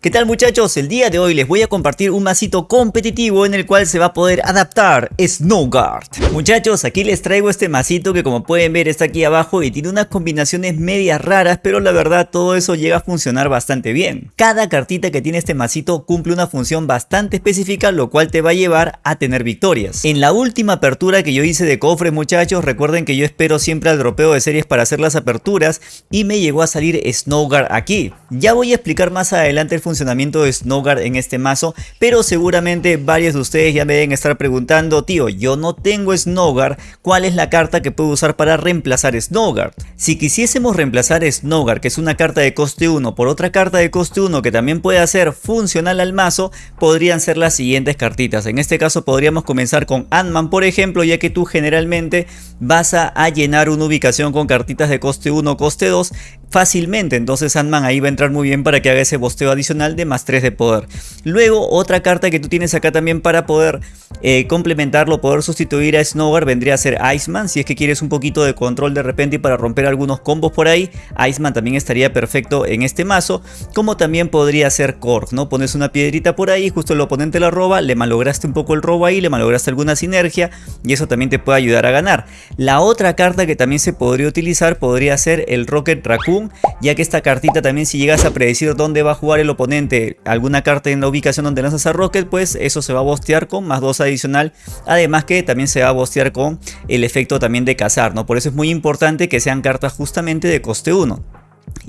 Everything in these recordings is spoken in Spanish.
¿Qué tal muchachos? El día de hoy les voy a compartir un masito competitivo en el cual se va a poder adaptar Snowguard. Muchachos, aquí les traigo este masito que como pueden ver está aquí abajo y tiene unas combinaciones medias raras, pero la verdad todo eso llega a funcionar bastante bien. Cada cartita que tiene este masito cumple una función bastante específica, lo cual te va a llevar a tener victorias. En la última apertura que yo hice de cofres muchachos, recuerden que yo espero siempre al dropeo de series para hacer las aperturas y me llegó a salir Snowguard aquí. Ya voy a explicar más adelante el funcionamiento de Snowguard en este mazo, pero seguramente varios de ustedes ya me deben estar preguntando, tío, yo no tengo Snowguard, ¿cuál es la carta que puedo usar para reemplazar Snowguard? Si quisiésemos reemplazar Snowguard, que es una carta de coste 1, por otra carta de coste 1 que también puede hacer funcional al mazo, podrían ser las siguientes cartitas. En este caso podríamos comenzar con Ant-Man, por ejemplo, ya que tú generalmente vas a, a llenar una ubicación con cartitas de coste 1 o coste 2 fácilmente, entonces Ant-Man ahí va a entrar muy bien para que haga ese bosteo adicional de más 3 de poder. Luego otra carta que tú tienes acá también para poder eh, complementarlo, poder sustituir a Snowguard vendría a ser Iceman, si es que quieres un poquito de control de repente y para romper algunos combos por ahí, Iceman también estaría perfecto en este mazo, como también podría ser Korg, ¿no? Pones una piedrita por ahí, justo el oponente la roba, le malograste un poco el robo ahí, le malograste alguna sinergia y eso también te puede ayudar a ganar. La otra carta que también se podría utilizar podría ser el Rocket Raccoon, ya que esta cartita también si llegas a predecir dónde va a jugar el oponente, alguna carta en la ubicación donde lanzas a Rocket, pues eso se va a bostear con más 2 adicional, además que también se va a bostear con el efecto también de cazar. Por eso es muy importante que sean cartas justamente de coste 1.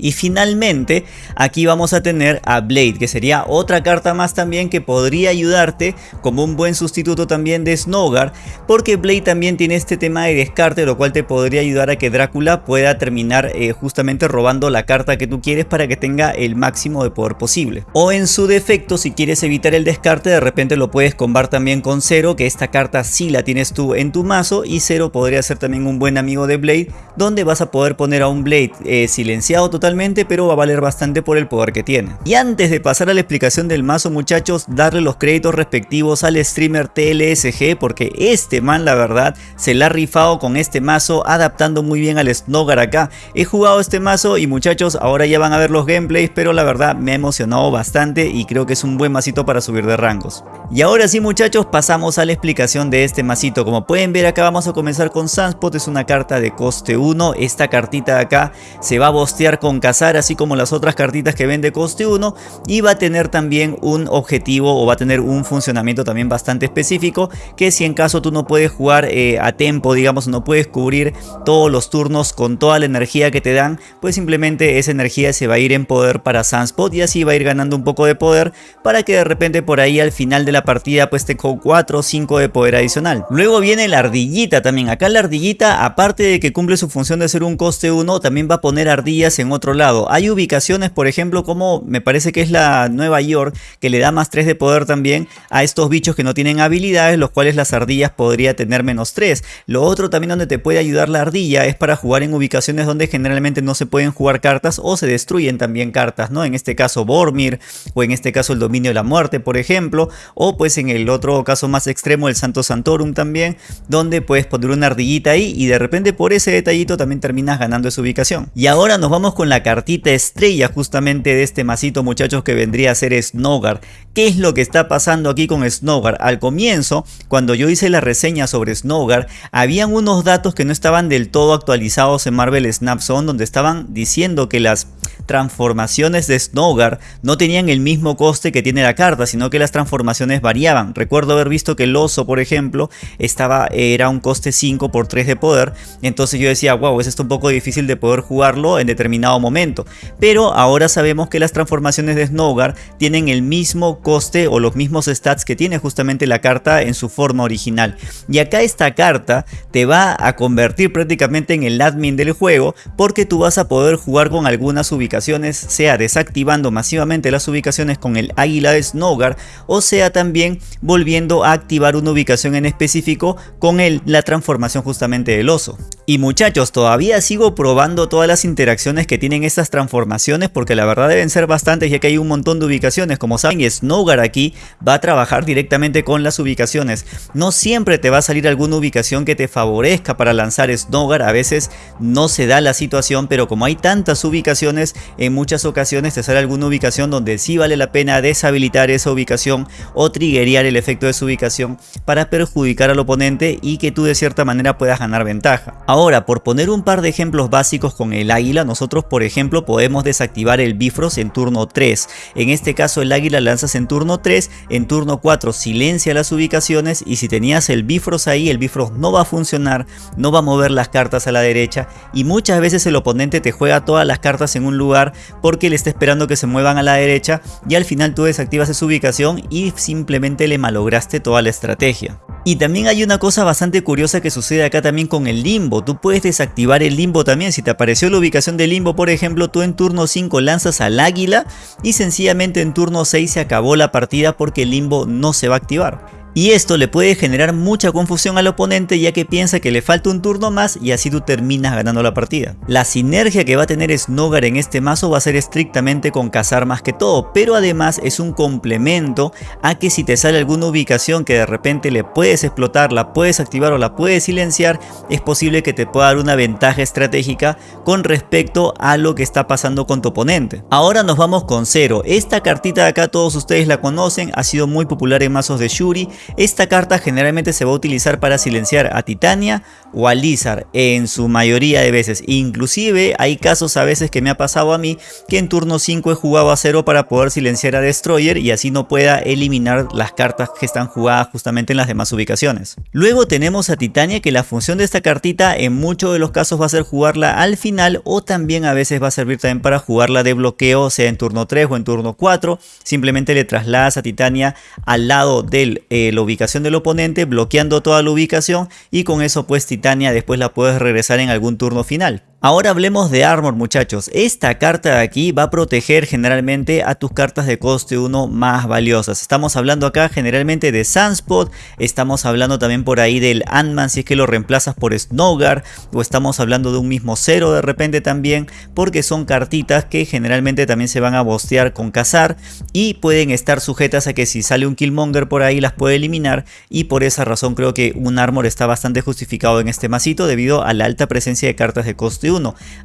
Y finalmente aquí vamos a tener a Blade que sería otra carta más también que podría ayudarte como un buen sustituto también de Snowguard porque Blade también tiene este tema de descarte lo cual te podría ayudar a que Drácula pueda terminar eh, justamente robando la carta que tú quieres para que tenga el máximo de poder posible. O en su defecto si quieres evitar el descarte de repente lo puedes combar también con Zero que esta carta sí la tienes tú en tu mazo y Zero podría ser también un buen amigo de Blade donde vas a poder poner a un Blade eh, silenciado totalmente, pero va a valer bastante por el poder que tiene. Y antes de pasar a la explicación del mazo muchachos, darle los créditos respectivos al streamer TLSG, porque este man la verdad se la ha rifado con este mazo, adaptando muy bien al Snowguard acá. He jugado este mazo y muchachos, ahora ya van a ver los gameplays, pero la verdad me ha emocionado bastante y creo que es un buen masito para subir de rangos. Y ahora sí muchachos, pasamos a la explicación de este masito. Como pueden ver acá vamos a comenzar con Sunspot, es una carta de coste 1. Esta cartita de acá se va a bostear con cazar así como las otras cartitas que vende coste 1 y va a tener también un objetivo o va a tener un funcionamiento también bastante específico que si en caso tú no puedes jugar eh, a tempo digamos no puedes cubrir todos los turnos con toda la energía que te dan pues simplemente esa energía se va a ir en poder para Sunspot y así va a ir ganando un poco de poder para que de repente por ahí al final de la partida pues te con 4 o 5 de poder adicional. Luego viene la ardillita también, acá la ardillita aparte de que cumple su función de ser un coste 1 también va a poner ardillas en otro lado. Hay ubicaciones, por ejemplo, como me parece que es la Nueva York, que le da más 3 de poder también a estos bichos que no tienen habilidades, los cuales las ardillas podría tener menos 3. Lo otro también donde te puede ayudar la ardilla es para jugar en ubicaciones donde generalmente no se pueden jugar cartas o se destruyen también cartas, ¿no? En este caso Bormir, o en este caso el Dominio de la Muerte, por ejemplo, o pues en el otro caso más extremo el Santo Santorum también, donde puedes poner una ardillita ahí y de repente por ese detallito también terminas ganando esa ubicación. Y ahora nos vamos con la cartita estrella justamente de este masito muchachos que vendría a ser Snowguard. ¿Qué es lo que está pasando aquí con Snowguard? Al comienzo, cuando yo hice la reseña sobre Snowguard, habían unos datos que no estaban del todo actualizados en Marvel Snap Zone, donde estaban diciendo que las transformaciones de Snowguard no tenían el mismo coste que tiene la carta, sino que las transformaciones variaban. Recuerdo haber visto que el oso, por ejemplo, estaba, era un coste 5 por 3 de poder, entonces yo decía, wow, es esto un poco difícil de poder jugarlo en determinado momento. Pero ahora sabemos que las transformaciones de Snowguard tienen el mismo coste o los mismos stats que tiene justamente la carta en su forma original. Y acá esta carta te va a convertir prácticamente en el admin del juego porque tú vas a poder jugar con algunas ubicaciones sea desactivando masivamente las ubicaciones con el águila de Snowguard o sea también volviendo a activar una ubicación en específico con el, la transformación justamente del oso. Y muchachos, todavía sigo probando todas las interacciones que tienen estas transformaciones porque la verdad deben ser bastantes ya que hay un montón de ubicaciones. Como saben, Snowguard aquí va a trabajar directamente con las ubicaciones. No siempre te va a salir alguna ubicación que te favorezca para lanzar Snowguard. A veces no se da la situación, pero como hay tantas ubicaciones, en muchas ocasiones te sale alguna ubicación donde sí vale la pena deshabilitar esa ubicación o triggerear el efecto de su ubicación para perjudicar al oponente y que tú de cierta manera puedas ganar ventaja. Ahora, por poner un par de ejemplos básicos con el águila, nosotros por ejemplo podemos desactivar el Bifrost en turno 3. En este caso el águila lanzas en turno 3, en turno 4 silencia las ubicaciones y si tenías el Bifrost ahí, el Bifrost no va a funcionar, no va a mover las cartas a la derecha y muchas veces el oponente te juega todas las cartas en un lugar porque le está esperando que se muevan a la derecha y al final tú desactivas esa ubicación y simplemente le malograste toda la estrategia. Y también hay una cosa bastante curiosa que sucede acá también con el limbo. Tú puedes desactivar el limbo también. Si te apareció la ubicación del limbo, por ejemplo, tú en turno 5 lanzas al águila y sencillamente en turno 6 se la partida porque el limbo no se va a activar. Y esto le puede generar mucha confusión al oponente ya que piensa que le falta un turno más y así tú terminas ganando la partida. La sinergia que va a tener Snogar en este mazo va a ser estrictamente con cazar más que todo, pero además es un complemento a que si te sale alguna ubicación que de repente le puedes explotar, la puedes activar o la puedes silenciar, es posible que te pueda dar una ventaja estratégica con respecto a lo que está pasando con tu oponente. Ahora nos vamos con Zero. Esta cartita de acá todos ustedes la conocen, ha sido muy popular en mazos de Shuri esta carta generalmente se va a utilizar para silenciar a Titania o a Lizard en su mayoría de veces. Inclusive hay casos a veces que me ha pasado a mí que en turno 5 he jugado a 0 para poder silenciar a Destroyer y así no pueda eliminar las cartas que están jugadas justamente en las demás ubicaciones. Luego tenemos a Titania que la función de esta cartita en muchos de los casos va a ser jugarla al final o también a veces va a servir también para jugarla de bloqueo sea en turno 3 o en turno 4. Simplemente le trasladas a Titania al lado del eh, la ubicación del oponente, bloqueando toda la ubicación y con eso pues Titania después la puedes regresar en algún turno final. Ahora hablemos de Armor muchachos, esta carta de aquí va a proteger generalmente a tus cartas de coste 1 más valiosas. Estamos hablando acá generalmente de Sunspot, estamos hablando también por ahí del Ant-Man si es que lo reemplazas por Snowguard o estamos hablando de un mismo cero de repente también porque son cartitas que generalmente también se van a bostear con cazar y pueden estar sujetas a que si sale un Killmonger por ahí las puede eliminar y por esa razón creo que un Armor está bastante justificado en este masito debido a la alta presencia de cartas de coste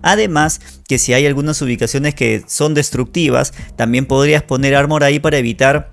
Además que si hay algunas ubicaciones que son destructivas, también podrías poner armor ahí para evitar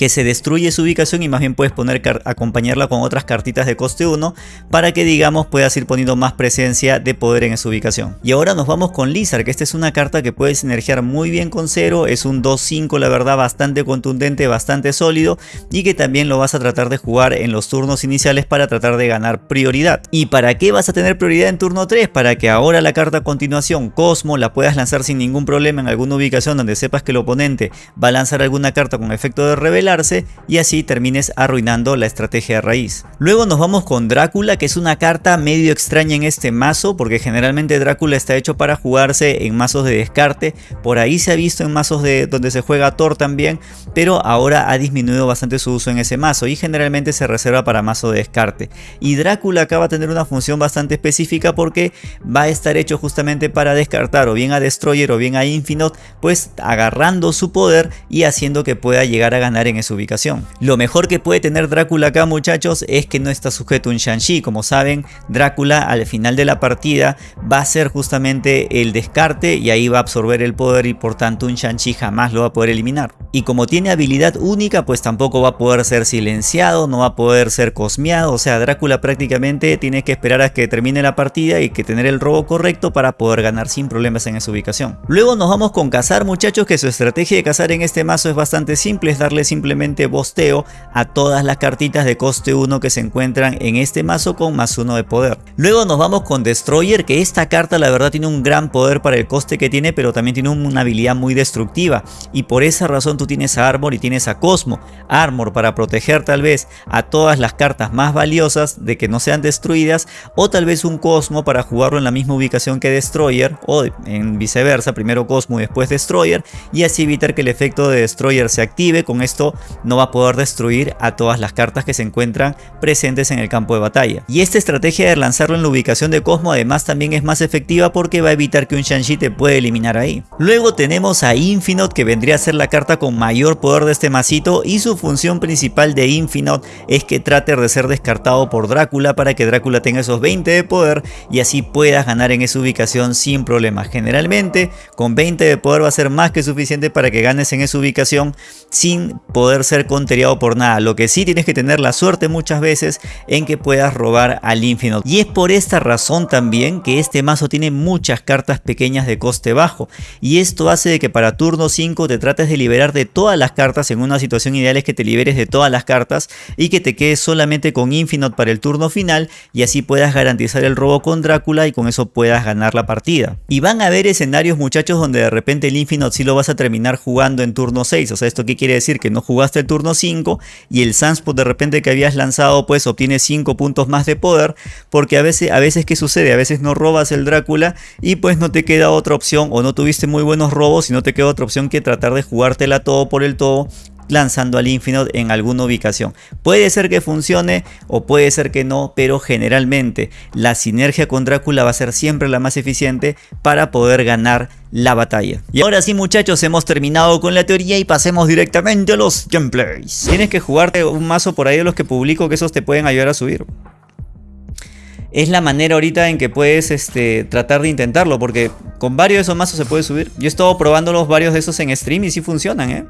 que se destruye su ubicación y más bien puedes poner acompañarla con otras cartitas de coste 1 para que digamos puedas ir poniendo más presencia de poder en esa ubicación. Y ahora nos vamos con Lizard, que esta es una carta que puedes sinergiar muy bien con 0, es un 2-5 la verdad bastante contundente, bastante sólido y que también lo vas a tratar de jugar en los turnos iniciales para tratar de ganar prioridad. ¿Y para qué vas a tener prioridad en turno 3? Para que ahora la carta a continuación, Cosmo, la puedas lanzar sin ningún problema en alguna ubicación donde sepas que el oponente va a lanzar alguna carta con efecto de y así termines arruinando la estrategia de raíz. Luego nos vamos con Drácula que es una carta medio extraña en este mazo porque generalmente Drácula está hecho para jugarse en mazos de descarte, por ahí se ha visto en mazos de donde se juega Thor también, pero ahora ha disminuido bastante su uso en ese mazo y generalmente se reserva para mazo de descarte. Y Drácula acaba de tener una función bastante específica porque va a estar hecho justamente para descartar o bien a Destroyer o bien a Infinite, pues agarrando su poder y haciendo que pueda llegar a ganar en su ubicación. Lo mejor que puede tener Drácula acá muchachos es que no está sujeto a un Shang-Chi. Como saben, Drácula al final de la partida va a ser justamente el descarte y ahí va a absorber el poder y por tanto un Shang-Chi jamás lo va a poder eliminar. Y como tiene habilidad única pues tampoco va a poder ser silenciado, no va a poder ser cosmeado. O sea, Drácula prácticamente tiene que esperar a que termine la partida y que tener el robo correcto para poder ganar sin problemas en esa ubicación. Luego nos vamos con cazar muchachos que su estrategia de cazar en este mazo es bastante simple, es darle simplemente simplemente bosteo a todas las cartitas de coste 1 que se encuentran en este mazo con más 1 de poder. Luego nos vamos con Destroyer que esta carta la verdad tiene un gran poder para el coste que tiene pero también tiene una habilidad muy destructiva y por esa razón tú tienes a Armor y tienes a Cosmo. Armor para proteger tal vez a todas las cartas más valiosas de que no sean destruidas o tal vez un Cosmo para jugarlo en la misma ubicación que Destroyer o en viceversa, primero Cosmo y después Destroyer y así evitar que el efecto de Destroyer se active, con esto no va a poder destruir a todas las cartas que se encuentran presentes en el campo de batalla. Y esta estrategia de lanzarlo en la ubicación de Cosmo además también es más efectiva porque va a evitar que un Shang-Chi te pueda eliminar ahí. Luego tenemos a Infinite que vendría a ser la carta con mayor poder de este masito y su función principal de Infinite es que trate de ser descartado por Drácula para que Drácula tenga esos 20 de poder y así puedas ganar en esa ubicación sin problemas. Generalmente con 20 de poder va a ser más que suficiente para que ganes en esa ubicación sin poder ser conteriado por nada. Lo que sí tienes que tener la suerte muchas veces en que puedas robar al Infinite. Y es por esta razón también que este mazo tiene muchas cartas pequeñas de coste bajo. Y esto hace de que para turno 5 te trates de liberar de todas las cartas. En una situación ideal es que te liberes de todas las cartas y que te quedes solamente con Infinite para el turno final y así puedas garantizar el robo con Drácula y con eso puedas ganar la partida. Y van a haber escenarios muchachos donde de repente el Infinite sí lo vas a terminar jugando en turno 6. O sea, ¿esto qué quiere decir? Que no jugaste el turno 5 y el Sunspot de repente que habías lanzado pues obtiene 5 puntos más de poder porque a veces, a veces ¿qué sucede? A veces no robas el Drácula y pues no te queda otra opción o no tuviste muy buenos robos y no te queda otra opción que tratar de jugártela todo por el todo lanzando al Infinite en alguna ubicación. Puede ser que funcione o puede ser que no, pero generalmente la sinergia con Drácula va a ser siempre la más eficiente para poder ganar la batalla. Y ahora sí muchachos, hemos terminado con la teoría y pasemos directamente a los gameplays. Tienes que jugarte un mazo por ahí de los que publico que esos te pueden ayudar a subir es la manera ahorita en que puedes este, tratar de intentarlo, porque con varios de esos mazos se puede subir. Yo he estado probando los varios de esos en stream y sí funcionan, ¿eh?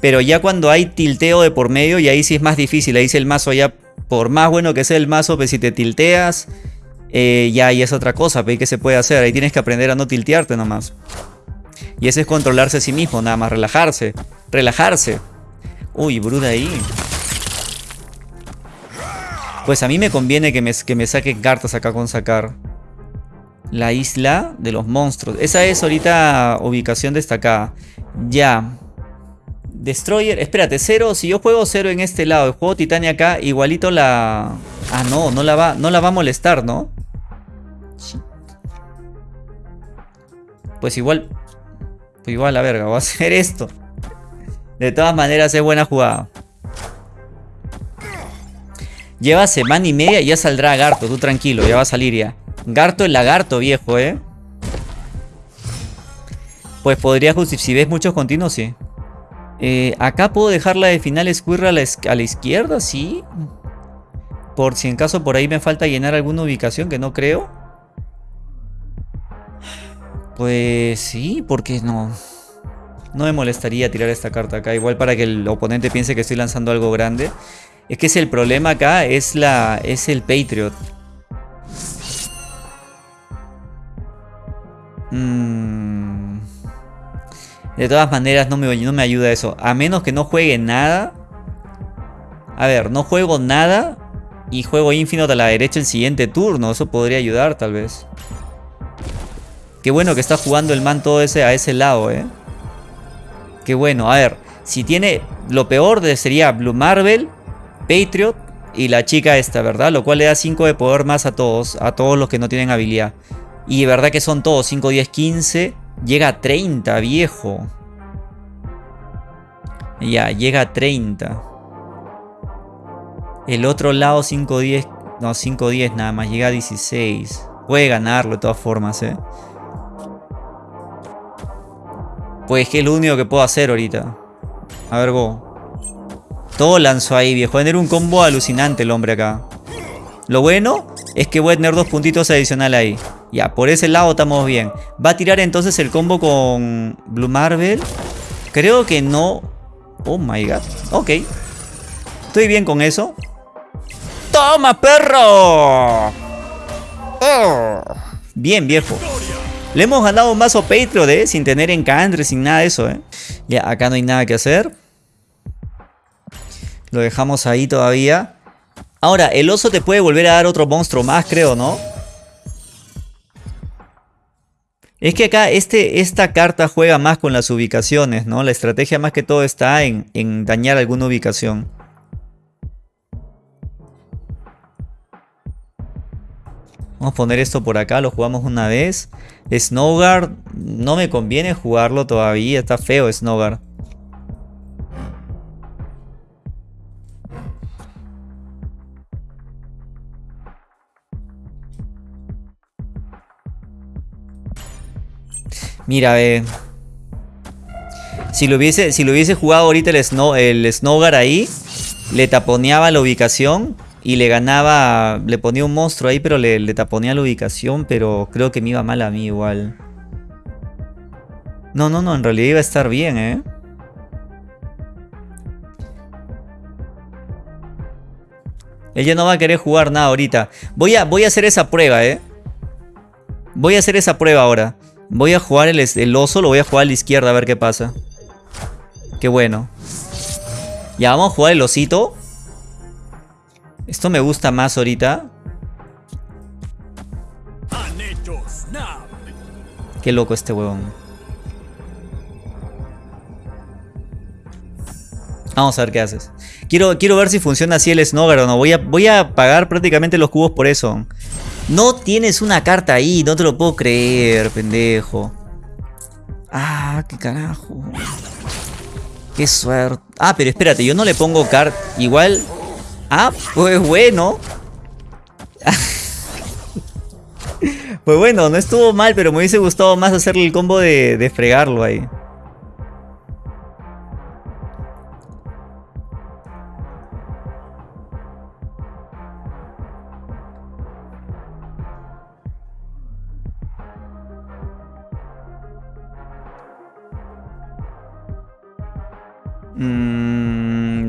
Pero ya cuando hay tilteo de por medio, y ahí sí es más difícil. Ahí sí el mazo ya, por más bueno que sea el mazo, pues si te tilteas, eh, ya ahí es otra cosa. Pues, ¿Qué se puede hacer? Ahí tienes que aprender a no tiltearte nomás. Y ese es controlarse a sí mismo, nada más, relajarse. Relajarse. Uy, bruda ahí. Pues a mí me conviene que me, que me saquen cartas acá con sacar. La isla de los monstruos. Esa es ahorita ubicación destacada. Ya. Destroyer, espérate, cero, si yo juego cero en este lado, juego Titania acá, igualito la... Ah, no, no la va, no la va a molestar, ¿no? Pues igual... Pues igual, la verga, voy a hacer esto. De todas maneras es buena jugada. Lleva semana y media y ya saldrá Garto, tú tranquilo, ya va a salir ya. Garto el lagarto, viejo, ¿eh? Pues podría justificar, si ves muchos continuos, sí. Eh, acá puedo dejar la de final Squirrel a la, a la izquierda, sí. Por si en caso por ahí me falta llenar alguna ubicación que no creo. Pues sí, porque no. No me molestaría tirar esta carta acá. Igual para que el oponente piense que estoy lanzando algo grande. Es que es el problema acá, es, la, es el Patriot. Mmm... De todas maneras no me, no me ayuda eso. A menos que no juegue nada. A ver, no juego nada. Y juego Infinite a la derecha el siguiente turno. Eso podría ayudar tal vez. Qué bueno que está jugando el man todo ese a ese lado, eh. Qué bueno. A ver, si tiene... Lo peor sería Blue Marvel, Patriot y la chica esta, ¿verdad? Lo cual le da 5 de poder más a todos. A todos los que no tienen habilidad. Y de verdad que son todos 5, 10, 15... Llega a 30, viejo. Ya, llega a 30. El otro lado 5-10. No, 5-10 nada más. Llega a 16. Puede ganarlo de todas formas, eh. Pues que es lo único que puedo hacer ahorita. A ver, vos. Todo lanzó ahí, viejo. Va a tener un combo alucinante el hombre acá. Lo bueno es que voy a tener dos puntitos adicionales ahí. Ya, por ese lado estamos bien. Va a tirar entonces el combo con Blue Marvel. Creo que no. Oh my god. Ok. Estoy bien con eso. ¡Toma, perro! Oh. Bien, viejo. Le hemos ganado un mazo Patriot, ¿eh? Sin tener encantre, sin nada de eso, ¿eh? Ya, acá no hay nada que hacer. Lo dejamos ahí todavía. Ahora, el oso te puede volver a dar otro monstruo más, creo, ¿no? Es que acá este, esta carta juega más con las ubicaciones, ¿no? La estrategia más que todo está en, en dañar alguna ubicación. Vamos a poner esto por acá, lo jugamos una vez. Snowguard, no me conviene jugarlo todavía, está feo Snowguard. Mira, ve. Si lo hubiese, si lo hubiese jugado ahorita el, Snow, el ahí, le taponeaba la ubicación y le ganaba, le ponía un monstruo ahí, pero le, le taponea la ubicación, pero creo que me iba mal a mí igual. No, no, no, en realidad iba a estar bien, ¿eh? Ella no va a querer jugar nada ahorita. Voy a, voy a hacer esa prueba, ¿eh? Voy a hacer esa prueba ahora. Voy a jugar el, el oso, lo voy a jugar a la izquierda a ver qué pasa. Qué bueno. Ya, vamos a jugar el osito. Esto me gusta más ahorita. Qué loco este huevón. Vamos a ver qué haces. Quiero, quiero ver si funciona así el Snogger o no. Voy a, voy a pagar prácticamente los cubos por eso. No tienes una carta ahí, no te lo puedo creer, pendejo. Ah, qué carajo. Qué suerte. Ah, pero espérate, yo no le pongo cart. Igual. Ah, pues bueno. pues bueno, no estuvo mal, pero me hubiese gustado más hacerle el combo de, de fregarlo ahí.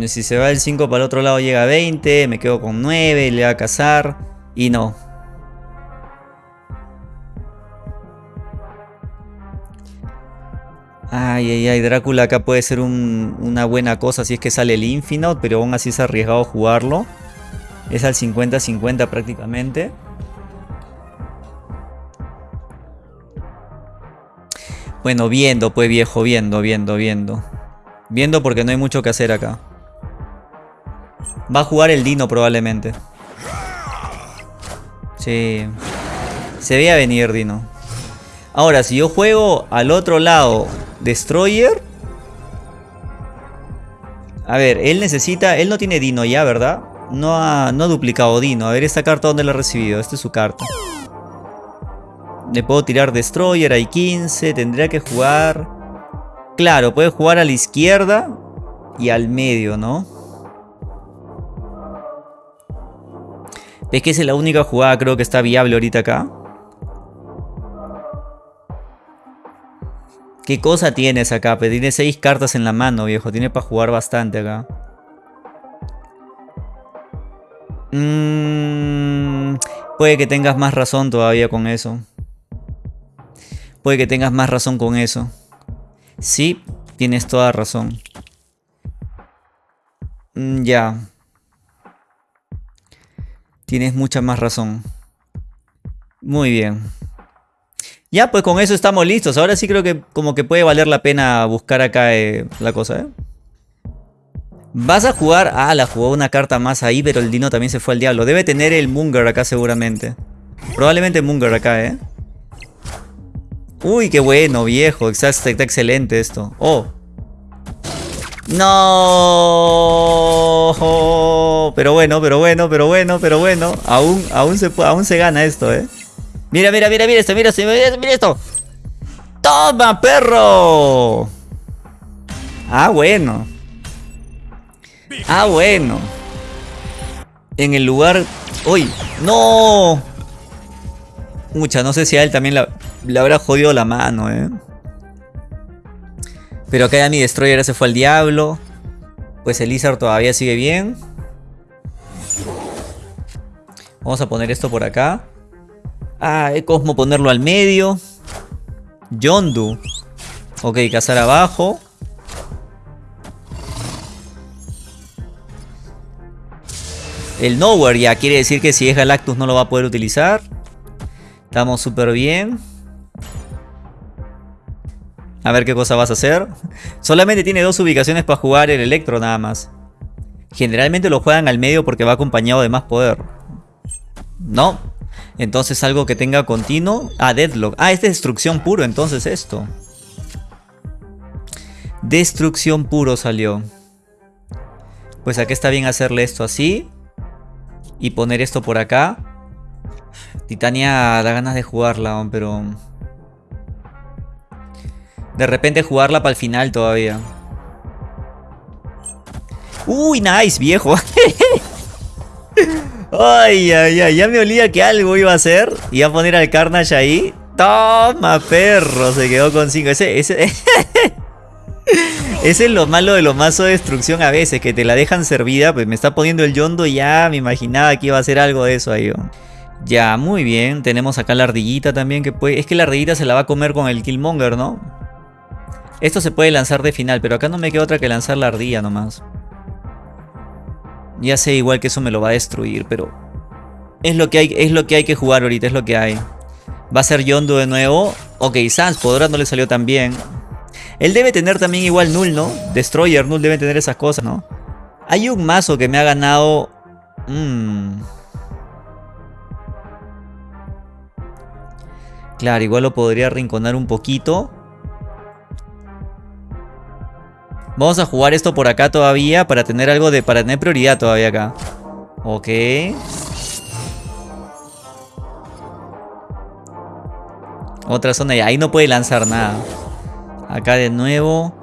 Si se va el 5 para el otro lado llega a 20, me quedo con 9, le va a cazar y no. Ay, ay, ay, Drácula acá puede ser una buena cosa si es que sale el Infinite, pero aún así es arriesgado jugarlo. Es al 50-50 prácticamente. Bueno, viendo, pues viejo, viendo, viendo, viendo. Viendo porque no hay mucho que hacer acá. Va a jugar el Dino probablemente. Sí. Se veía venir Dino. Ahora, si yo juego al otro lado Destroyer. A ver, él necesita... Él no tiene Dino ya, ¿verdad? No ha, no duplicado Dino. A ver, esta carta ¿dónde la ha recibido? Esta es su carta. Le puedo tirar Destroyer, hay 15. Tendría que jugar... Claro, puede jugar a la izquierda y al medio, ¿no? ¿Ves que esa es la única jugada creo que está viable ahorita acá? ¿Qué cosa tienes acá? tiene seis cartas en la mano, viejo. Tiene para jugar bastante acá. Mm, puede que tengas más razón todavía con eso. Puede que tengas más razón con eso. Sí, tienes toda razón. Mm, ya. Tienes mucha más razón. Muy bien. Ya, pues con eso estamos listos. Ahora sí creo que como que puede valer la pena buscar acá eh, la cosa, ¿eh? Vas a jugar... Ah, la jugó una carta más ahí, pero el Dino también se fue al diablo. Debe tener el Munger acá seguramente. Probablemente Munger acá, ¿eh? Uy, qué bueno, viejo. Está, excelente esto. Oh. No. Pero bueno, pero bueno, pero bueno, pero bueno. Aún, aún, se, aún se gana esto, ¿eh? Mira, mira, mira, mira esto, mira esto, mira esto. ¡Toma, perro! Ah, bueno. Ah, bueno. En el lugar... ¡Uy! ¡No! Mucha, no sé si a él también la, le habrá jodido la mano, ¿eh? Pero acá ya mi Destroyer se fue al diablo. Pues el todavía sigue bien. Vamos a poner esto por acá. Ah, Cosmo ponerlo al medio. Yondu. Ok, cazar abajo. El Nowhere ya quiere decir que si es Galactus no lo va a poder utilizar. Estamos súper bien. A ver qué cosa vas a hacer. Solamente tiene dos ubicaciones para jugar el Electro nada más. Generalmente lo juegan al medio porque va acompañado de más poder. No. Entonces algo que tenga continuo. Ah, Deadlock. Ah, es destrucción puro entonces esto. Destrucción puro salió. Pues aquí está bien hacerle esto así. Y poner esto por acá. Titania da ganas de jugarla, pero... De repente jugarla para el final todavía. Uy, nice, viejo. ay, ay, ay. Ya me olía que algo iba a hacer. Iba a poner al Carnage ahí. Toma, perro. Se quedó con 5. Ese, ese... Ese es lo malo de los mazos de destrucción a veces, que te la dejan servida, pues me está poniendo el yondo ya me imaginaba que iba a hacer algo de eso ahí. Ya, muy bien, tenemos acá la ardillita también que puede... Es que la ardillita se la va a comer con el Killmonger, ¿no? Esto se puede lanzar de final, pero acá no me queda otra que lanzar la ardilla nomás. Ya sé igual que eso me lo va a destruir, pero... Es lo que hay, es lo que, hay que jugar ahorita, es lo que hay. Va a ser Yondo de nuevo. Ok, Sans, por no le salió tan bien. Él debe tener también igual Null, ¿no? Destroyer, Null debe tener esas cosas, ¿no? Hay un mazo que me ha ganado... Mmm... Claro, igual lo podría rinconar un poquito. Vamos a jugar esto por acá todavía para tener algo de... Para tener prioridad todavía acá. Ok. Otra zona y ahí no puede lanzar nada. Acá de nuevo.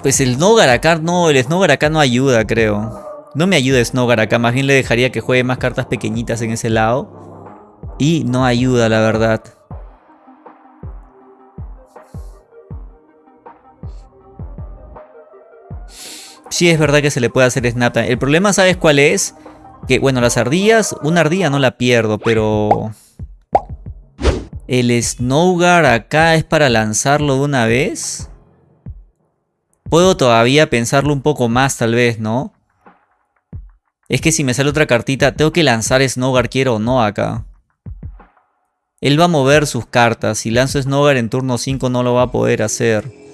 Pues el Snogar acá no, el Snogar acá no ayuda, creo. No me ayuda Snogar acá, más bien le dejaría que juegue más cartas pequeñitas en ese lado. Y no ayuda, la verdad. Sí es verdad que se le puede hacer snap. El problema, ¿sabes cuál es? Que, bueno, las ardillas, una ardilla no la pierdo, pero... El Snowguard acá es para lanzarlo de una vez. Puedo todavía pensarlo un poco más tal vez, ¿no? Es que si me sale otra cartita, tengo que lanzar Snowguard quiero o no acá. Él va a mover sus cartas. Si lanzo Snowguard en turno 5 no lo va a poder hacer.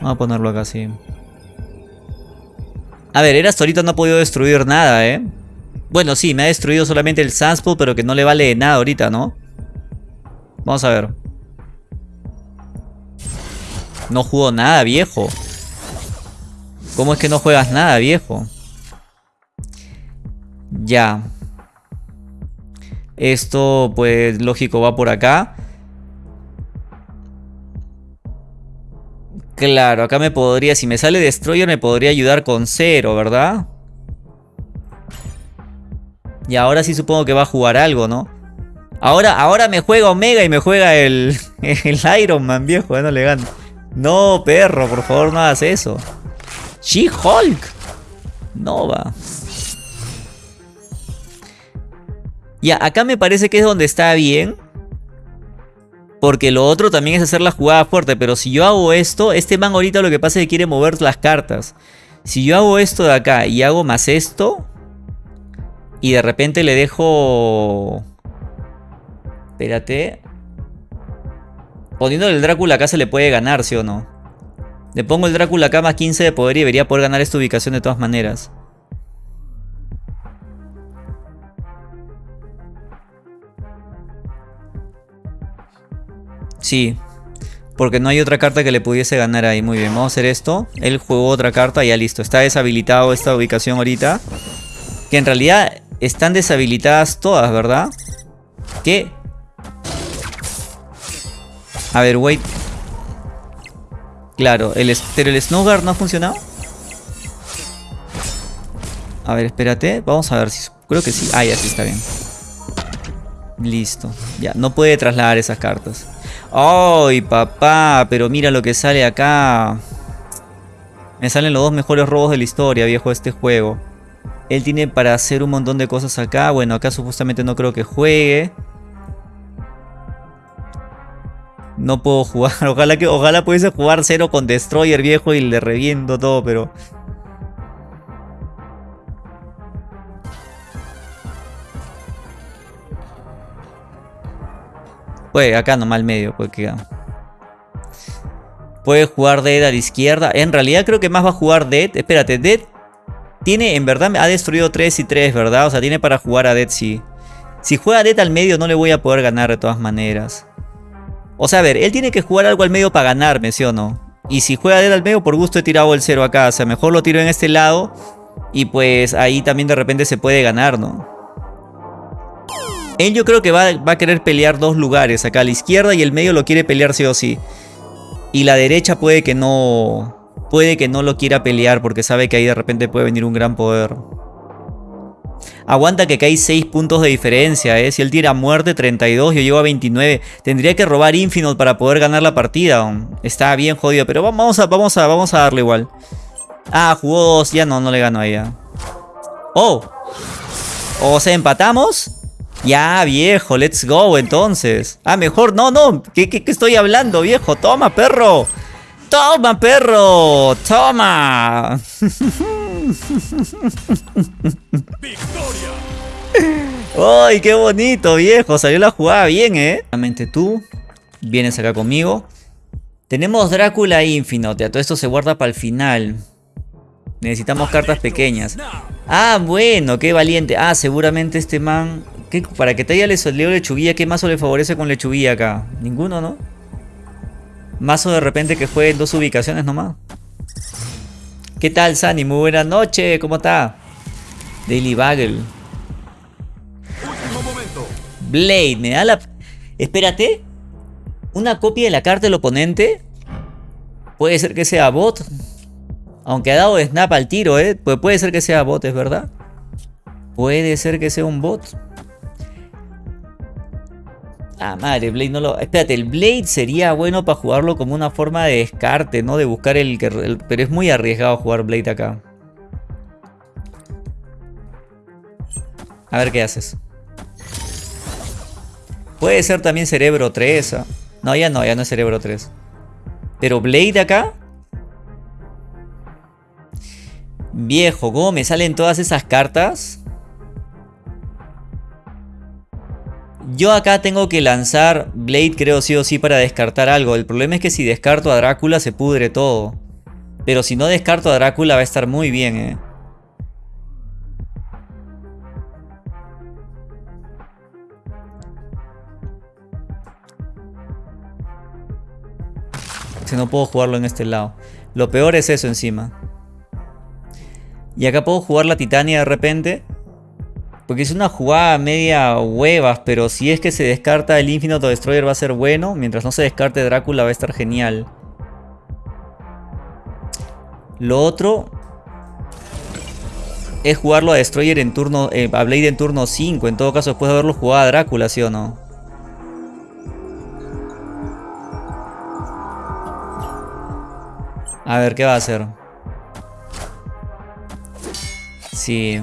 Vamos a ponerlo acá así. A ver, Eras ahorita no ha podido destruir nada, ¿eh? Bueno, sí, me ha destruido solamente el Sunspot, pero que no le vale nada ahorita, ¿no? Vamos a ver. No jugó nada, viejo. ¿Cómo es que no juegas nada, viejo? Ya. Esto, pues, lógico, va por acá. Claro, acá me podría, si me sale Destroyer, me podría ayudar con cero, ¿verdad? Y ahora sí supongo que va a jugar algo, ¿no? Ahora, ahora me juega Omega y me juega el, el Iron Man, viejo, no le gano. No, perro, por favor no hagas eso. She-Hulk. No va. Ya, acá me parece que es donde está bien. Porque lo otro también es hacer la jugada fuerte. Pero si yo hago esto, este man ahorita lo que pasa es que quiere mover las cartas. Si yo hago esto de acá y hago más esto, y de repente le dejo... Espérate. Poniendo el Drácula acá se le puede ganar, ¿sí o no? Le pongo el Drácula acá más 15 de poder y debería poder ganar esta ubicación de todas maneras. Sí, porque no hay otra carta que le pudiese ganar ahí. Muy bien, vamos a hacer esto. Él jugó otra carta y ya listo. Está deshabilitado esta ubicación ahorita. Que en realidad están deshabilitadas todas, ¿verdad? ¿Qué? A ver, wait. Claro, el, pero el Snowguard no ha funcionado. A ver, espérate. Vamos a ver si... Creo que sí. Ah, ya sí está bien. Listo. Ya, no puede trasladar esas cartas. ¡Ay, papá! Pero mira lo que sale acá. Me salen los dos mejores robos de la historia, viejo, este juego. Él tiene para hacer un montón de cosas acá. Bueno, acá supuestamente no creo que juegue. No puedo jugar. Ojalá que ojalá pudiese jugar cero con Destroyer viejo y le reviento todo, pero... Puede, acá nomás al medio, puede que... Puede jugar Dead a la izquierda. En realidad creo que más va a jugar Dead. Espérate, Dead tiene, en verdad, ha destruido 3 y 3, ¿verdad? O sea, tiene para jugar a Dead, sí. Si juega Dead al medio no le voy a poder ganar de todas maneras. O sea, a ver, él tiene que jugar algo al medio para ganarme, ¿sí o no? Y si juega Dead al medio, por gusto he tirado el 0 acá. O sea, mejor lo tiro en este lado. Y pues ahí también de repente se puede ganar, ¿no? Él yo creo que va, va, a querer pelear dos lugares. Acá la izquierda y el medio lo quiere pelear sí o sí. Y la derecha puede que no... Puede que no lo quiera pelear porque sabe que ahí de repente puede venir un gran poder. Aguanta que acá hay 6 puntos de diferencia, ¿eh? Si él tira muerte 32, yo llego a 29. Tendría que robar Infinite para poder ganar la partida. Está bien jodido, pero vamos a, vamos a, vamos a darle igual. Ah, jugó 2, ya no, no le gano a ella. Oh. O sea, empatamos. Ya, viejo, let's go entonces. Ah, mejor, no, no. ¿Qué, qué, qué estoy hablando, viejo? Toma, perro. Toma, perro. Toma. ¡Victoria! ¡Ay, qué bonito, viejo! Salió la jugada bien, ¿eh? Realmente tú vienes acá conmigo. Tenemos Drácula Infinite. Todo esto se guarda para el final. Necesitamos cartas pequeñas. Ah, bueno, qué valiente. Ah, seguramente este man... ¿qué? Para que te haya leo lechuguilla, ¿qué mazo le favorece con lechuguilla acá? Ninguno, ¿no? Mazo de repente que juegue en dos ubicaciones nomás. ¿Qué tal, Sani? Muy buena noche, ¿cómo está? Daily Bagel. Blade, me da la... Espérate. ¿Una copia de la carta del oponente? Puede ser que sea bot. Aunque ha dado snap al tiro, ¿eh? Pues puede ser que sea bot, es verdad. Puede ser que sea un bot. Ah, madre, Blade no lo... Espérate, el Blade sería bueno para jugarlo como una forma de descarte, ¿no? De buscar el... que Pero es muy arriesgado jugar Blade acá. A ver qué haces. Puede ser también Cerebro 3. ¿ah? No, ya no, ya no es Cerebro 3. Pero Blade acá... Viejo, ¿cómo me salen todas esas cartas? Yo acá tengo que lanzar Blade creo sí o sí para descartar algo. El problema es que si descarto a Drácula se pudre todo. Pero si no descarto a Drácula va a estar muy bien, eh. Si no puedo jugarlo en este lado. Lo peor es eso encima. Y acá puedo jugar la Titania de repente. Porque es una jugada media huevas, pero si es que se descarta el Infinite Destroyer va a ser bueno. Mientras no se descarte Drácula va a estar genial. Lo otro es jugarlo a Destroyer en turno, eh, a Blade en turno 5. En todo caso, después de haberlo jugado a Drácula, ¿sí o no? A ver, ¿qué va a hacer? Sí.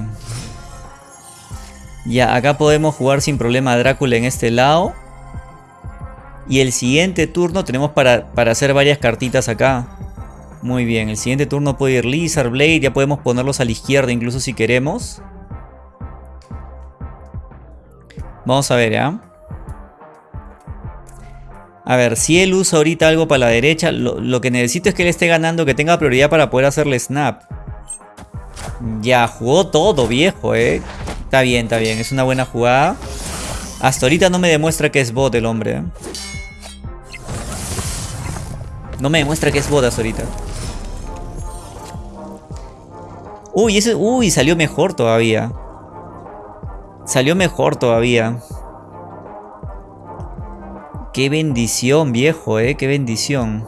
Ya, acá podemos jugar sin problema a Drácula en este lado. Y el siguiente turno tenemos para, para hacer varias cartitas acá. Muy bien, el siguiente turno puede ir Lizard, Blade, ya podemos ponerlos a la izquierda incluso si queremos. Vamos a ver, ¿ya? A ver, si él usa ahorita algo para la derecha, lo, lo, que necesito es que él esté ganando, que tenga prioridad para poder hacerle snap. Ya, jugó todo, viejo, eh. Está bien, está bien. Es una buena jugada. Hasta ahorita no me demuestra que es bot el hombre. ¿eh? No me demuestra que es bot hasta ahorita. Uy, ese, uy, salió mejor todavía. Salió mejor todavía. Qué bendición, viejo, eh. Qué bendición.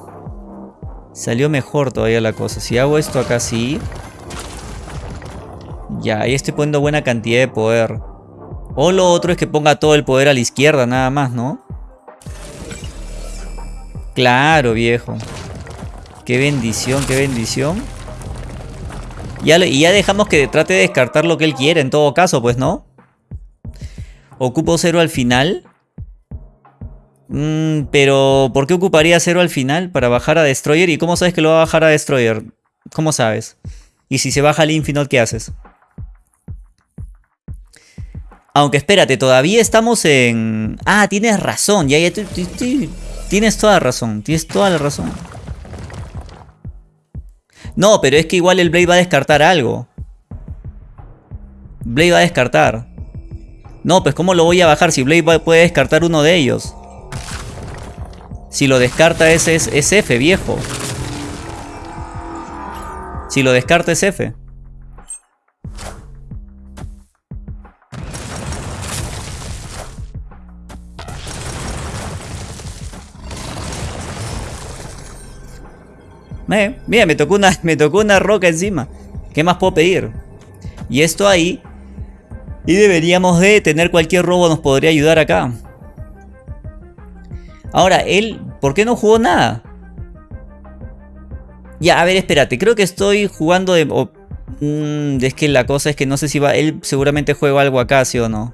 Salió mejor todavía la cosa. Si hago esto acá sí. Ya, ahí estoy poniendo buena cantidad de poder. O lo otro es que ponga todo el poder a la izquierda nada más, ¿no? Claro, viejo. Qué bendición, qué bendición. y ya dejamos que trate de descartar lo que él quiere en todo caso, pues, ¿no? Ocupo cero al final. Mm, pero, ¿por qué ocuparía cero al final? Para bajar a Destroyer. ¿Y cómo sabes que lo va a bajar a Destroyer? ¿Cómo sabes? Y si se baja al Infinite, ¿qué haces? Aunque espérate, todavía estamos en... Ah, tienes razón, ya, ya, tienes toda razón, tienes toda la razón. No, pero es que igual el Blade va a descartar algo. Blade va a descartar. No, pues ¿cómo lo voy a bajar si Blade puede descartar uno de ellos? Si lo descarta ese es, es F, viejo. Si lo descarta es F. Eh, mira, me tocó, una, me tocó una roca encima. ¿Qué más puedo pedir? Y esto ahí. Y deberíamos de tener cualquier robo nos podría ayudar acá. Ahora, él, ¿por qué no jugó nada? Ya, a ver, espérate. Creo que estoy jugando de... Mm, es que la cosa es que no sé si va... Él seguramente juega algo acá, ¿sí o no?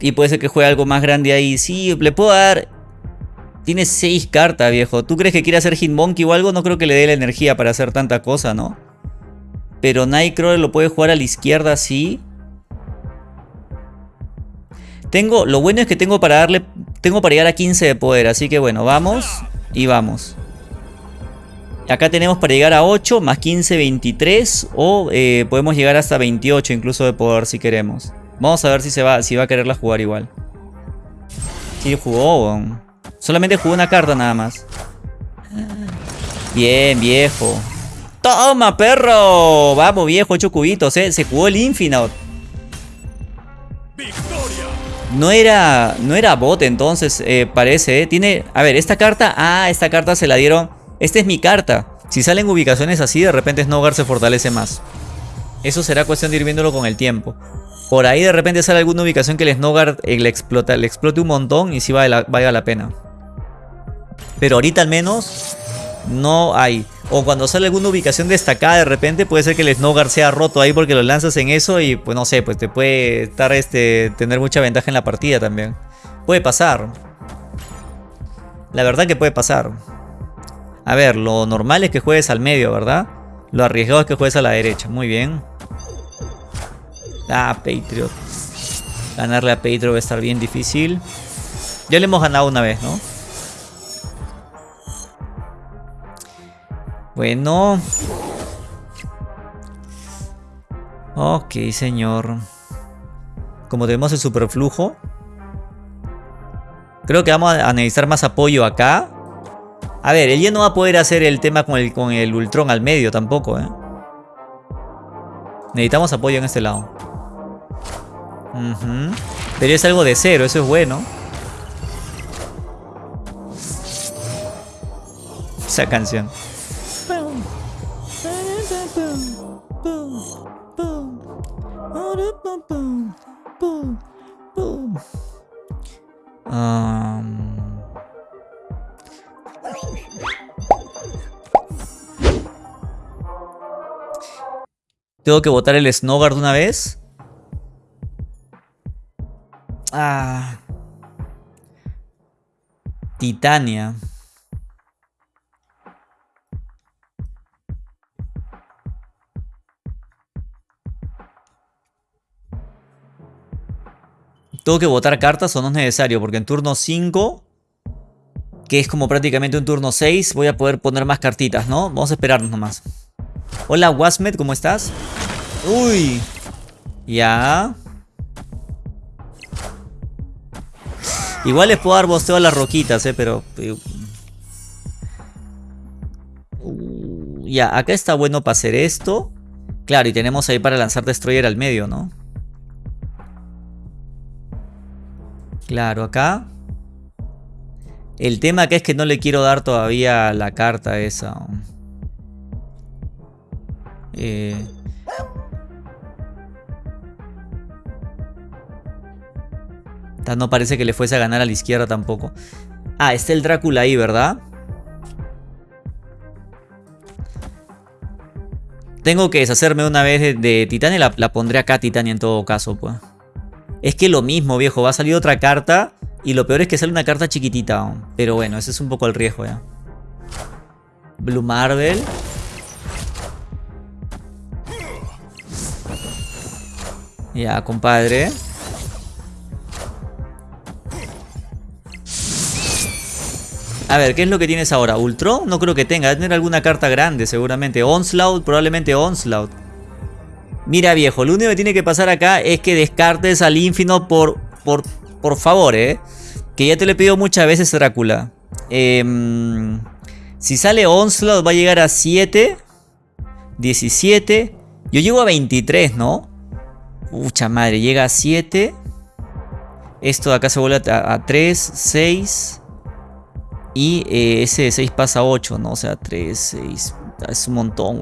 Y puede ser que juegue algo más grande ahí. Sí, le puedo dar... Tiene 6 cartas, viejo. ¿Tú crees que quiere hacer Hitmonkey o algo? No creo que le dé la energía para hacer tanta cosa, ¿no? Pero Nightcrawler lo puede jugar a la izquierda, sí. Tengo, lo bueno es que tengo para darle, tengo para llegar a 15 de poder, así que bueno, vamos y vamos. Acá tenemos para llegar a 8, más 15, 23, o eh, podemos llegar hasta 28 incluso de poder si queremos. Vamos a ver si, se va, si va a quererla jugar igual. Sí, jugó. Solamente jugó una carta nada más. Bien, viejo. ¡Toma, perro! Vamos, viejo, 8 cubitos, ¿eh? Se jugó el Infinite. No era, no era bot entonces, eh, parece, ¿eh? Tiene... A ver, esta carta... Ah, esta carta se la dieron... Esta es mi carta. Si salen ubicaciones así, de repente Snowguard se fortalece más. Eso será cuestión de ir viéndolo con el tiempo. Por ahí de repente sale alguna ubicación que el Snowguard eh, le, explote un montón y sí valga la, la pena. Pero ahorita al menos no hay. O cuando sale alguna ubicación destacada de repente puede ser que el Snowguard sea roto ahí porque lo lanzas en eso y pues no sé, pues te puede estar este tener mucha ventaja en la partida también. Puede pasar. La verdad que puede pasar. A ver, lo normal es que juegues al medio, ¿verdad? Lo arriesgado es que juegues a la derecha. Muy bien. Ah, Patriot. Ganarle a Patriot va a estar bien difícil. Ya le hemos ganado una vez, ¿no? Bueno. Ok, señor. Como tenemos el superflujo. Creo que vamos a necesitar más apoyo acá. A ver, ya no va a poder hacer el tema con el, con el Ultron al medio tampoco, ¿eh? Necesitamos apoyo en este lado. Pero es algo de cero, eso es bueno. Esa canción. ¿Tengo que botar el Snowguard una vez? Ah. Titania. ¿Tengo que votar cartas o no es necesario? Porque en turno 5, que es como prácticamente un turno 6, voy a poder poner más cartitas, ¿no? Vamos a esperarnos nomás. Hola, Wasmed, ¿cómo estás? Uy. Ya. Igual les puedo dar bosteo a las roquitas, eh, pero... Uh, ya, acá está bueno para hacer esto. Claro, y tenemos ahí para lanzar Destroyer al medio, ¿no? Claro, acá. El tema acá es que no le quiero dar todavía la carta esa. Eh... No parece que le fuese a ganar a la izquierda tampoco. Ah, está el Drácula ahí, ¿verdad? Tengo que deshacerme una vez de, Titania. La, la, pondré acá Titania en todo caso, pues. Es que lo mismo, viejo. Va a salir otra carta. Y lo peor es que sale una carta chiquitita. Pero bueno, ese es un poco el riesgo, ya. Blue Marvel. Ya, compadre. A ver, ¿qué es lo que tienes ahora? ¿Ultron? No creo que tenga. Debe tener alguna carta grande seguramente. Onslaught, probablemente Onslaught. Mira viejo, lo único que tiene que pasar acá es que descartes al Infino por, por, por favor, ¿eh? Que ya te lo he pedido muchas veces Drácula. Em, si sale Onslaught va a llegar a 7. 17. Yo llego a 23, ¿no? Mucha madre, llega a 7. Esto de acá se vuelve a, a 3, 6... Y eh, ese de 6 pasa a 8, ¿no? O sea, 3, 6. Es un montón,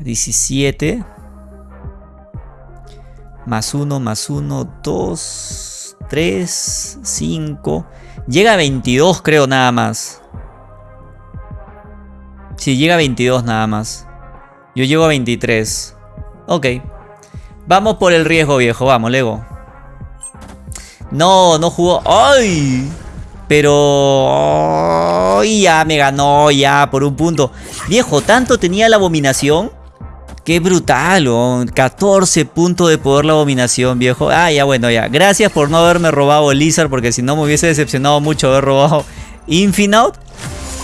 17. Más 1, más 1, 2, 3, 5. Llega a 22 creo nada más. Sí, llega a 22 nada más. Yo llego a 23. Ok. Vamos por el riesgo, viejo. Vamos, Lego. No, no jugó. ¡Ay! Pero... ya me ganó, ya, por un punto. Viejo, tanto tenía la abominación. Qué brutal, 14 puntos de poder la abominación, viejo. Ah, ya, bueno, ya. Gracias por no haberme robado Lizard, porque si no me hubiese decepcionado mucho haber robado Infinite.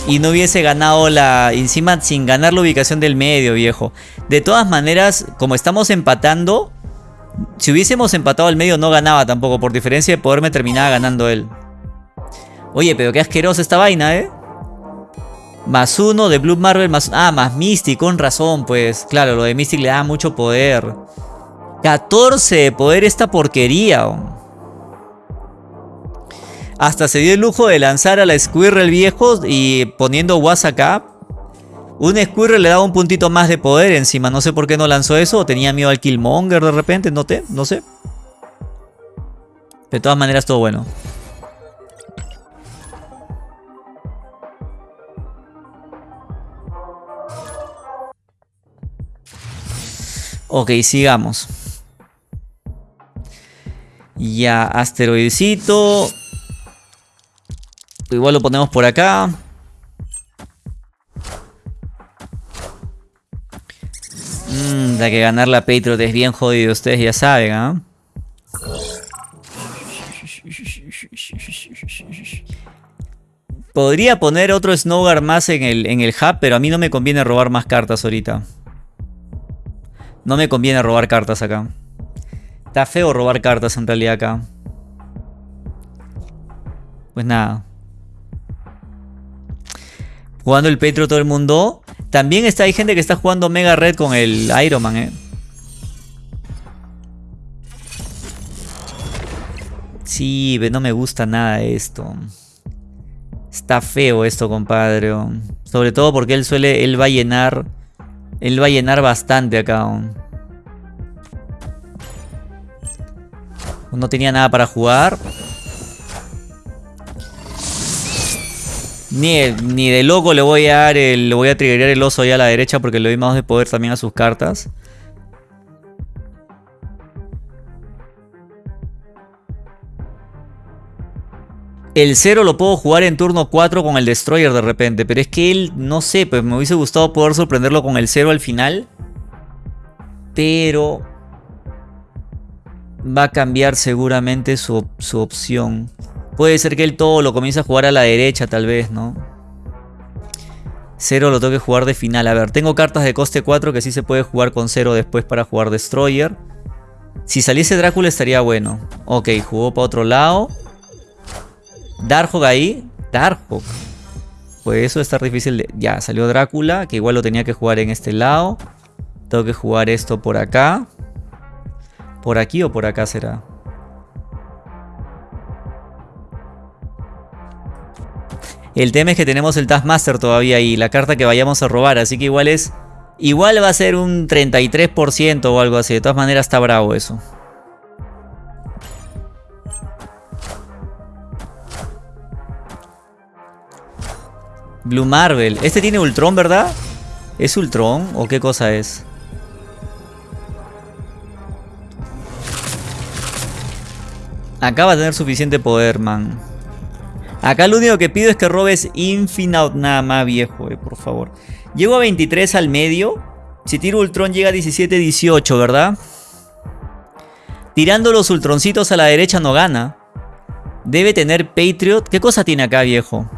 Y no hubiese ganado la... Encima sin ganar la ubicación del medio, viejo. De todas maneras, como estamos empatando... Si hubiésemos empatado al medio no ganaba tampoco. Por diferencia de poder me terminaba ganando él. Oye, pero qué asquerosa esta vaina, ¿eh? Más uno de Blue Marvel, más... Ah, más Mystic, con razón, pues. Claro, lo de Mystic le da mucho poder. 14 de poder esta porquería. Hasta se dio el lujo de lanzar a la Squirrel viejo y poniendo Was acá. Un Squirrel le daba un puntito más de poder encima. No sé por qué no lanzó eso. O tenía miedo al Killmonger de repente. No, te, no sé. De todas maneras, todo bueno. Ok, sigamos. Ya, asteroidcito. Igual lo ponemos por acá. Mmm, da que ganar la Patriot es bien jodido, ustedes ya saben, ¿ah? Podría poner otro Snowguard más en el, en el hub, pero a mí no me conviene robar más cartas ahorita. No me conviene robar cartas acá. Está feo robar cartas en realidad acá. Pues nada. Jugando el Petro todo el mundo. También está, hay gente que está jugando Mega Red con el Iron Man, eh. Sí, no me gusta nada esto. Está feo esto, compadre. Sobre todo porque él suele, él va a llenar, él va a llenar bastante acá. No tenía nada para jugar. Ni, ni de loco le voy a dar el, le voy a triggerar el oso ahí a la derecha porque le doy más de poder también a sus cartas. El 0 lo puedo jugar en turno 4 con el Destroyer de repente. Pero es que él, no sé, pues me hubiese gustado poder sorprenderlo con el 0 al final. Pero... Va a cambiar seguramente su, su opción. Puede ser que él todo lo comience a jugar a la derecha tal vez, ¿no? Cero lo tengo que jugar de final. A ver, tengo cartas de coste 4 que sí se puede jugar con cero después para jugar Destroyer. Si saliese Drácula estaría bueno. Ok, jugó para otro lado. Darkhawk ahí. Darkhawk. Pues eso está difícil de... Ya, salió Drácula, que igual lo tenía que jugar en este lado. Tengo que jugar esto por acá. ¿Por aquí o por acá será? El tema es que tenemos el Taskmaster todavía y la carta que vayamos a robar, así que igual es... Igual va a ser un 33% o algo así, de todas maneras está bravo eso. Blue Marvel. Este tiene Ultron, ¿verdad? ¿Es Ultron o qué cosa es? Acaba de tener suficiente poder, man. Acá lo único que pido es que robes Infinite nada más, viejo, eh, por favor. Llego a 23 al medio. Si tiro Ultron llega a 17, 18, ¿verdad? Tirando los Ultroncitos a la derecha no gana. Debe tener Patriot. ¿Qué cosa tiene acá, viejo?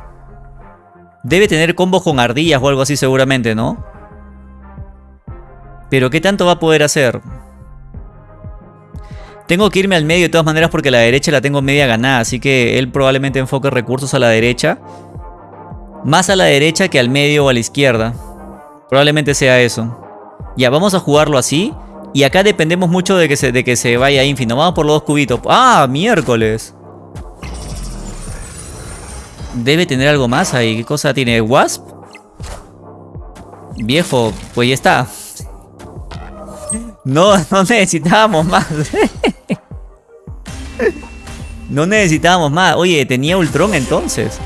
Debe tener combos con ardillas o algo así seguramente, ¿no? Pero ¿qué tanto va a poder hacer? Tengo que irme al medio de todas maneras porque la derecha la tengo media ganada. Así que él probablemente enfoque recursos a la derecha. Más a la derecha que al medio o a la izquierda. Probablemente sea eso. Ya, vamos a jugarlo así. Y acá dependemos mucho de que se, de que se vaya a Vamos por los dos cubitos. ¡Ah, miércoles! Debe tener algo más ahí. ¿Qué cosa tiene? ¿Wasp? Viejo, pues ya está. No, no necesitábamos más. no necesitábamos más. Oye, tenía Ultron entonces.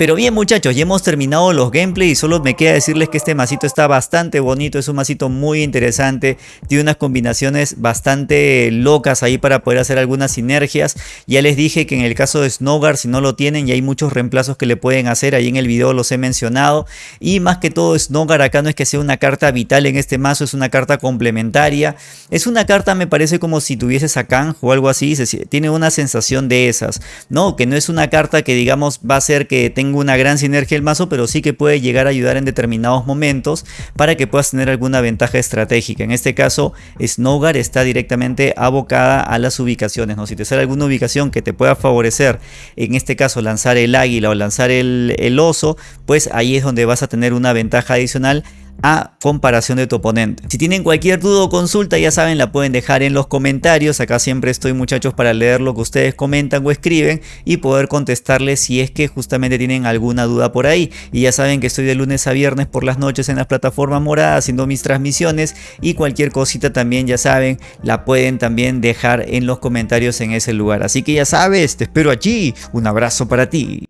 Pero bien muchachos, ya hemos terminado los gameplays y solo me queda decirles que este masito está bastante bonito, es un masito muy interesante, tiene unas combinaciones bastante locas ahí para poder hacer algunas sinergias. Ya les dije que en el caso de Snowguard si no lo tienen y hay muchos reemplazos que le pueden hacer, ahí en el video los he mencionado. Y más que todo Snowguard acá no es que sea una carta vital en este mazo, es una carta complementaria. Es una carta me parece como si tuvieses a Kang o algo así, tiene una sensación de esas, ¿no? Que no es una carta que digamos va a ser que una gran sinergia el mazo, pero sí que puede llegar a ayudar en determinados momentos para que puedas tener alguna ventaja estratégica. En este caso, Snowgar está directamente abocada a las ubicaciones. ¿no? Si te sale alguna ubicación que te pueda favorecer, en este caso lanzar el águila o lanzar el, el oso, pues ahí es donde vas a tener una ventaja adicional a comparación de tu oponente. Si tienen cualquier duda o consulta ya saben la pueden dejar en los comentarios, acá siempre estoy muchachos para leer lo que ustedes comentan o escriben y poder contestarles si es que justamente tienen alguna duda por ahí. Y ya saben que estoy de lunes a viernes por las noches en las plataformas moradas haciendo mis transmisiones y cualquier cosita también ya saben la pueden también dejar en los comentarios en ese lugar. Así que ya sabes, te espero allí, un abrazo para ti.